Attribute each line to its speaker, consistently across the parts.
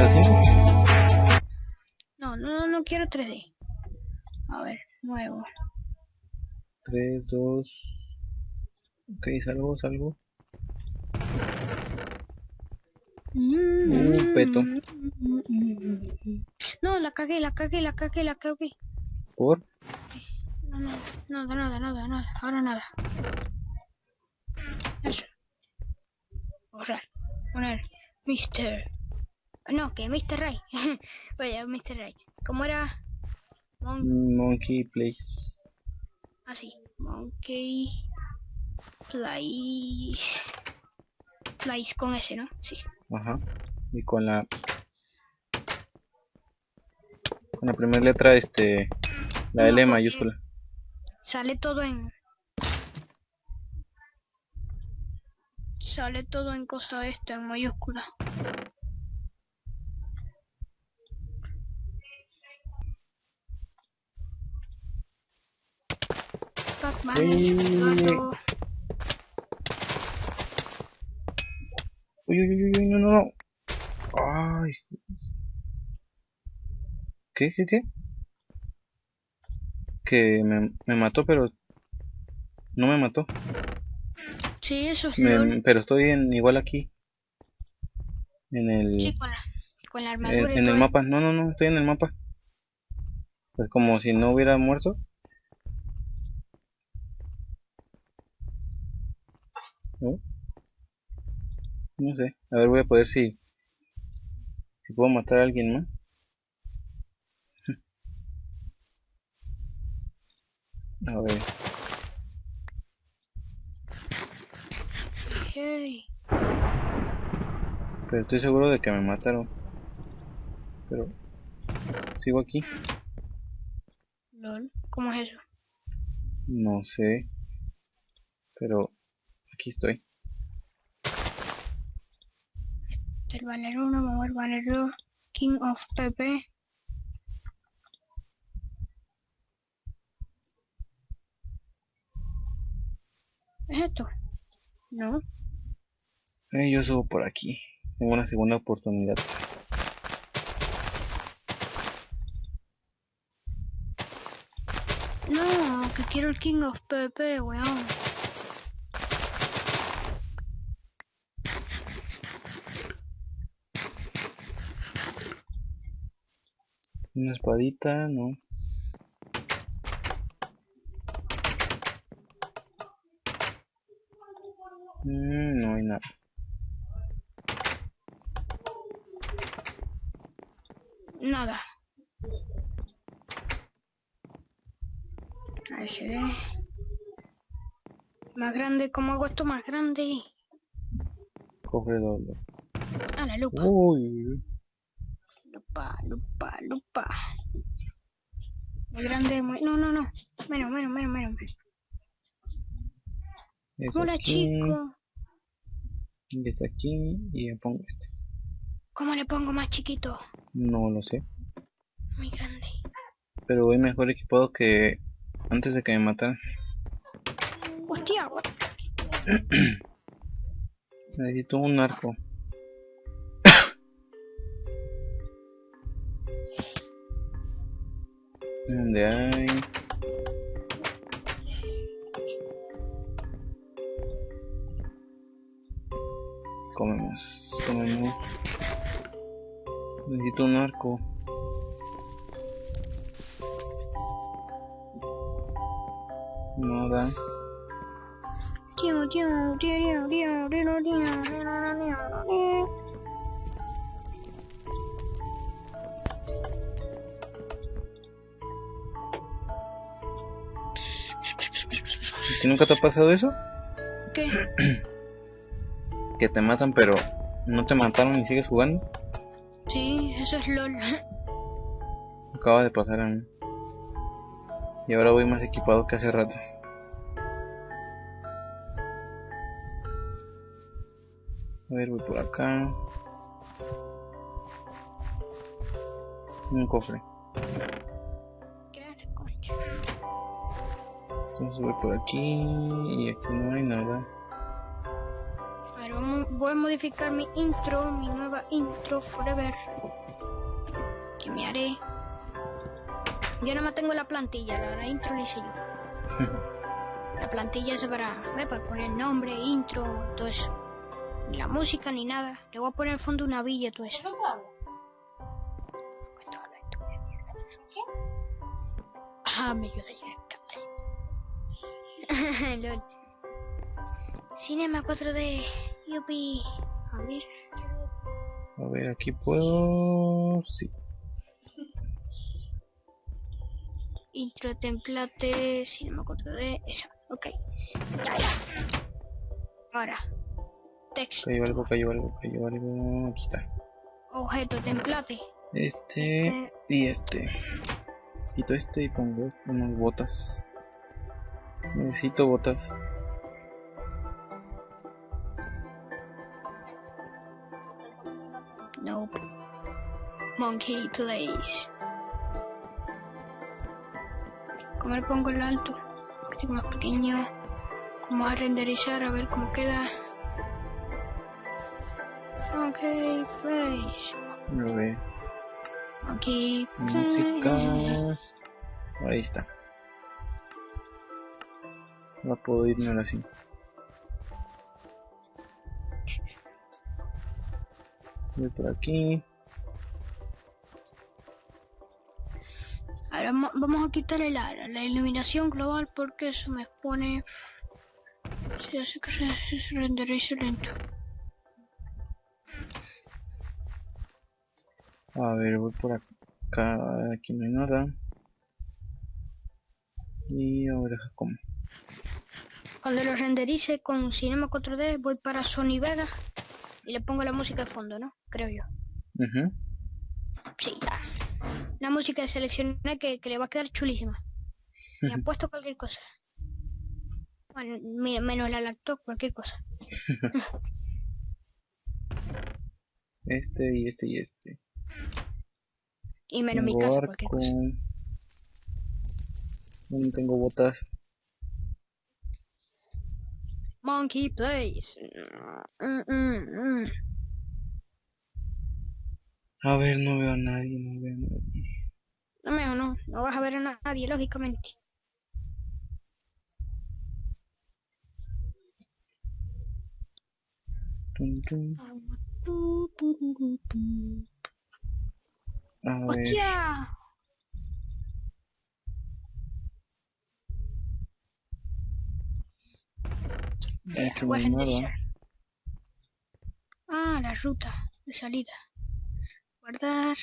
Speaker 1: 3D5? No, no, no quiero 3D. A ver, nuevo.
Speaker 2: 3, 2... Ok, salgo, salgo. Mm, Un peto.
Speaker 1: No, la cagué, la cagué, la cagué, la cagué.
Speaker 2: ¿Por?
Speaker 1: No, no, nada, nada, nada, nada. Ahora nada. Eso. Borrar. Poner. Mister. No, que Mr. Ray. Vaya, Mr. Ray. ¿Cómo era?
Speaker 2: Mon Monkey Place.
Speaker 1: Así, Monkey Place. Place con S, ¿no? Sí.
Speaker 2: Ajá. Y con la con la primera letra este la L mayúscula.
Speaker 1: Sale todo en sale todo en cosa esta en mayúscula. Gato.
Speaker 2: Uy, uy, uy, uy, no, no, no. Ay. ¿Qué, qué, qué? Que me, me mató, pero... No me mató.
Speaker 1: Sí, eso es
Speaker 2: Me- pero estoy en igual aquí. En el...
Speaker 1: Sí, con la, con la
Speaker 2: en,
Speaker 1: armadura y
Speaker 2: en el mapa. No, no, no, estoy en el mapa. Es como si no hubiera muerto. ¿No? No sé. A ver, voy a poder si... Si puedo matar a alguien más. A ver.
Speaker 1: Hey.
Speaker 2: Pero estoy seguro de que me mataron. Pero... Sigo aquí.
Speaker 1: LOL. ¿Cómo es eso?
Speaker 2: No sé. Pero... Aquí estoy.
Speaker 1: El banner 1, vamos al banner 2. King of PP. ¿Es esto? No.
Speaker 2: Eh, yo subo por aquí. Tengo una segunda oportunidad.
Speaker 1: No, que quiero el King of PP, weón.
Speaker 2: Una espadita, no. Mm, no hay nada.
Speaker 1: Nada. Más grande, ¿cómo hago esto más grande?
Speaker 2: Cofre doble.
Speaker 1: A la lupa.
Speaker 2: Uy,
Speaker 1: Lupa, lupa, lupa. Muy grande, muy... No, no, no. Menos, menos, menos, menos. Hola,
Speaker 2: aquí,
Speaker 1: chico.
Speaker 2: y está aquí, y le pongo este.
Speaker 1: ¿Cómo le pongo más chiquito?
Speaker 2: No lo sé.
Speaker 1: Muy grande.
Speaker 2: Pero voy mejor equipado que antes de que me mataran.
Speaker 1: Hostia?
Speaker 2: Necesito un arco. ¿Dónde hay? Comemos, comemos. Necesito un arco. Nada.
Speaker 1: Tío, tío, tío, tío, tío, tío, tío, tío, tío, tío.
Speaker 2: Ti nunca te ha pasado eso?
Speaker 1: ¿Qué?
Speaker 2: Que te matan pero no te mataron y sigues jugando.
Speaker 1: Sí, eso es LOL.
Speaker 2: Acaba de pasar a mí. Y ahora voy más equipado que hace rato. A ver, voy por acá. Un cofre. Entonces voy por aquí y aquí no hay nada.
Speaker 1: A ver, vamos, voy a modificar mi intro, mi nueva intro forever. Que me haré. Yo no me tengo la plantilla, la, la intro la hice yo. la plantilla es para, ¿ve? para poner nombre, intro, todo eso. Ni la música ni nada. Le voy a poner al fondo una villa, todo eso. Ah, me ayuda ya. Lol. Cinema 4D. Yupi. A ver.
Speaker 2: A ver, aquí puedo... Sí.
Speaker 1: Intro template. Cinema 4D. Esa. Ok. Ya, ya. Ahora. Texto.
Speaker 2: Cayó algo, cayó algo, cayó algo... Aquí está.
Speaker 1: Objeto template.
Speaker 2: Este y este. Quito este y pongo unas botas. Necesito botas.
Speaker 1: Nope. Monkey place. ¿Cómo le pongo el alto? Que más pequeño. Vamos a renderizar a ver cómo queda. Monkey place.
Speaker 2: A ver.
Speaker 1: Monkey
Speaker 2: Música.
Speaker 1: place.
Speaker 2: Ahí está. No puedo irme ahora sí. Voy por aquí.
Speaker 1: Ahora mo- vamos a quitarle la, la iluminación global porque eso me pone... Se hace que se, se renderice lento.
Speaker 2: A ver, voy por acá. Aquí no hay nada. Y ahora como.
Speaker 1: Cuando lo renderice con Cinema 4D voy para Sony Vega y le pongo la música de fondo, ¿no? Creo yo.
Speaker 2: Ujú.
Speaker 1: Sí, ya. La música seleccioné que, que le va a quedar chulísima. Me han puesto cualquier cosa. Bueno, mira, menos la laptop, cualquier cosa.
Speaker 2: Este y este y este.
Speaker 1: Y menos mi casa, cualquier cosa.
Speaker 2: No tengo botas.
Speaker 1: Monkey Place. Mm, mm, mm.
Speaker 2: A ver, no veo a nadie, no veo a nadie.
Speaker 1: No me no, no vas a ver a nadie, lógicamente.
Speaker 2: Tum, tum. A ver,
Speaker 1: ¡Hostia!
Speaker 2: Aquí no
Speaker 1: Voy
Speaker 2: nada.
Speaker 1: Ah, la ruta de salida. Guardar.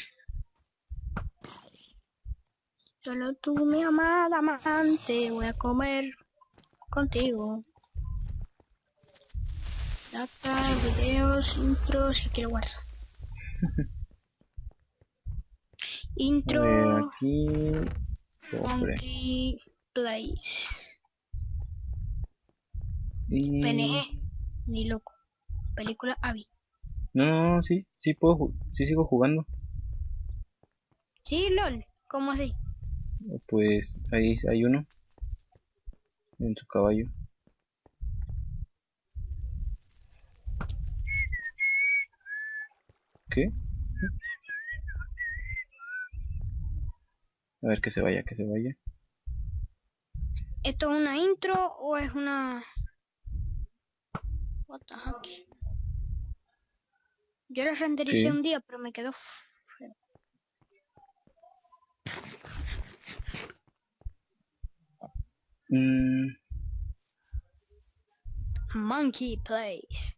Speaker 1: Solo tú, mi amada amante, voy a comer contigo. Data, videos, intros y que lo guardo. Intro,
Speaker 2: ver, aquí. Cofre.
Speaker 1: Monkey Place.
Speaker 2: Y...
Speaker 1: PNE, ni loco. Película Abby.
Speaker 2: No, no, no, sí, sí puedo, sí sigo jugando.
Speaker 1: Sí, LOL. ¿Cómo así?
Speaker 2: Pues ahí hay uno. En su caballo. ¿Qué? A ver que se vaya, que se vaya.
Speaker 1: ¿Esto es una intro o es una... Yo la rendericé
Speaker 2: Sí.
Speaker 1: un día, pero me quedó.
Speaker 2: Mm,
Speaker 1: Monkey Place.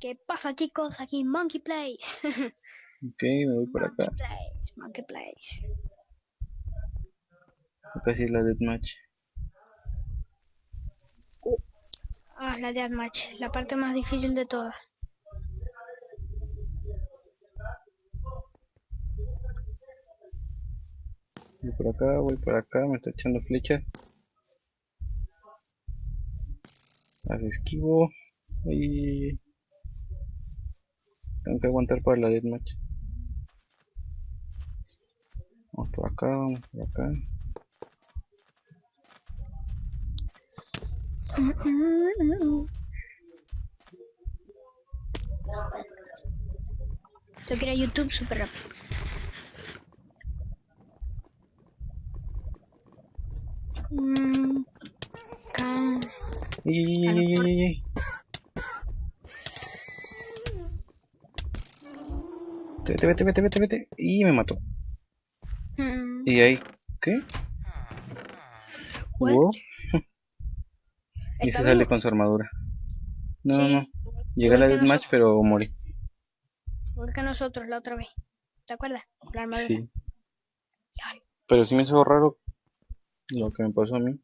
Speaker 1: ¿Qué pasa chicos? Aquí Monkey Place.
Speaker 2: ok, me voy por
Speaker 1: Monkey
Speaker 2: acá.
Speaker 1: Place, Monkey Place.
Speaker 2: Acá sí la deathmatch.
Speaker 1: Ah, la Deathmatch, la parte más difícil de todas.
Speaker 2: Voy por acá, voy por acá, me está echando flecha. Las esquivo. Y... Tengo que aguantar para la deathmatch. Vamos por acá, vamos por acá.
Speaker 1: Tengo que ir a YouTube súper rápido.
Speaker 2: Mm. Vete, vete, vete, vete, vete. Y me mató.
Speaker 1: Mm.
Speaker 2: ¿Y ahí? ¿Qué? Wow. Y
Speaker 1: ¿Está
Speaker 2: se sale con su armadura. No, no,
Speaker 1: Sí,
Speaker 2: no. Llegué a la deathmatch, pero morí.
Speaker 1: igual que nosotros la otra vez. ¿Te acuerdas? La armadura.
Speaker 2: Sí. Pero sí me hizo raro lo que me pasó a mí.